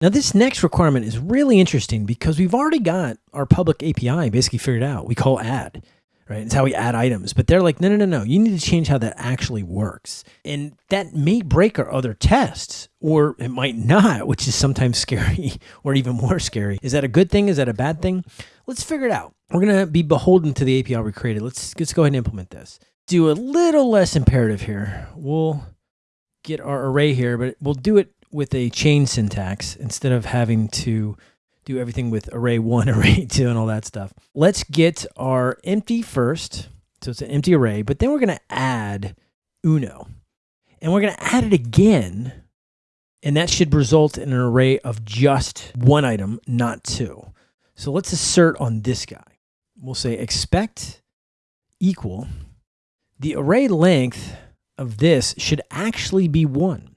Now this next requirement is really interesting because we've already got our public API basically figured out. We call add, right? It's how we add items. But they're like, no, no, no, no. You need to change how that actually works. And that may break our other tests, or it might not, which is sometimes scary or even more scary. Is that a good thing? Is that a bad thing? Let's figure it out. We're going to be beholden to the API we created. Let's, let's go ahead and implement this. Do a little less imperative here. We'll get our array here, but we'll do it with a chain syntax instead of having to do everything with array one, array two, and all that stuff. Let's get our empty first. So it's an empty array, but then we're going to add uno. And we're going to add it again. And that should result in an array of just one item, not two. So let's assert on this guy. We'll say expect equal. The array length of this should actually be one.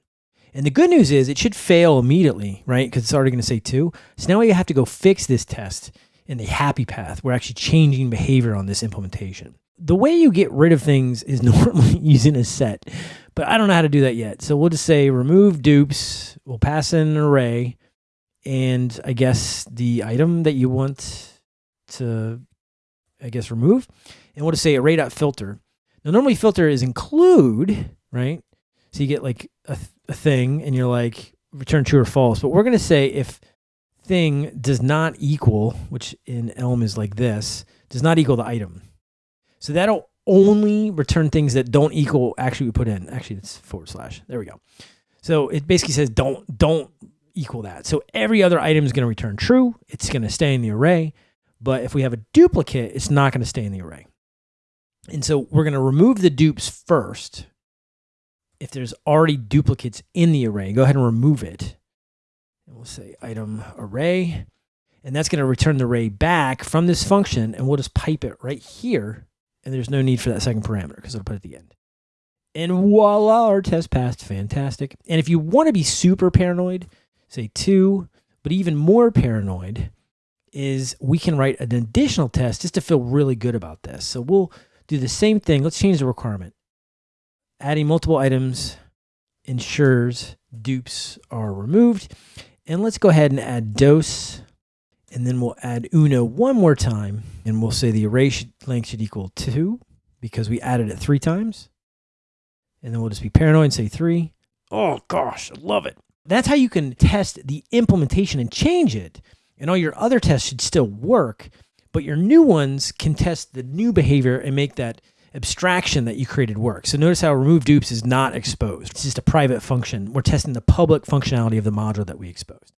And the good news is it should fail immediately, right? Because it's already going to say two. So now we have to go fix this test in the happy path. We're actually changing behavior on this implementation. The way you get rid of things is normally using a set, but I don't know how to do that yet. So we'll just say remove dupes. We'll pass in an array and I guess the item that you want to, I guess, remove. And we'll just say array.filter. Now, normally filter is include, right? So you get like a, a thing and you're like return true or false. But we're going to say if thing does not equal, which in Elm is like this, does not equal the item. So that'll only return things that don't equal actually we put in. Actually, it's forward slash. There we go. So it basically says don't don't equal that. So every other item is going to return true. It's going to stay in the array. But if we have a duplicate, it's not going to stay in the array. And so we're going to remove the dupes first if there's already duplicates in the array, go ahead and remove it. And we'll say item array. And that's going to return the array back from this function. And we'll just pipe it right here. And there's no need for that second parameter because it'll put it at the end. And voila, our test passed. Fantastic. And if you want to be super paranoid, say two, but even more paranoid is we can write an additional test just to feel really good about this. So we'll do the same thing. Let's change the requirement. Adding multiple items ensures dupes are removed. And let's go ahead and add dose, And then we'll add uno one more time. And we'll say the array should, length should equal 2 because we added it three times. And then we'll just be paranoid and say 3. Oh gosh, I love it. That's how you can test the implementation and change it. And all your other tests should still work, but your new ones can test the new behavior and make that abstraction that you created work. So notice how remove dupes is not exposed. It's just a private function. We're testing the public functionality of the module that we exposed.